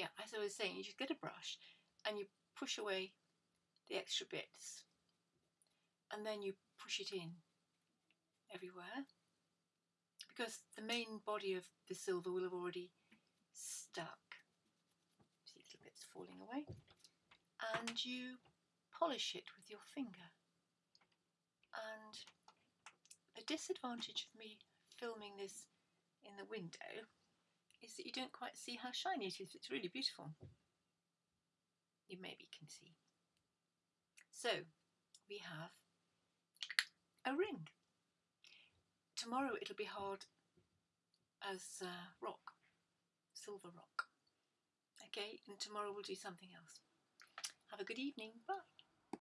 yeah, as I was saying, you just get a brush and you push away the extra bits and then you push it in everywhere because the main body of the silver will have already stuck. See little bits falling away. And you polish it with your finger. And the disadvantage of me filming this in the window is that you don't quite see how shiny it is. It's really beautiful. You maybe can see. So we have a ring. Tomorrow it'll be hard as uh, rock, silver rock. Okay, and tomorrow we'll do something else. Have a good evening. Bye.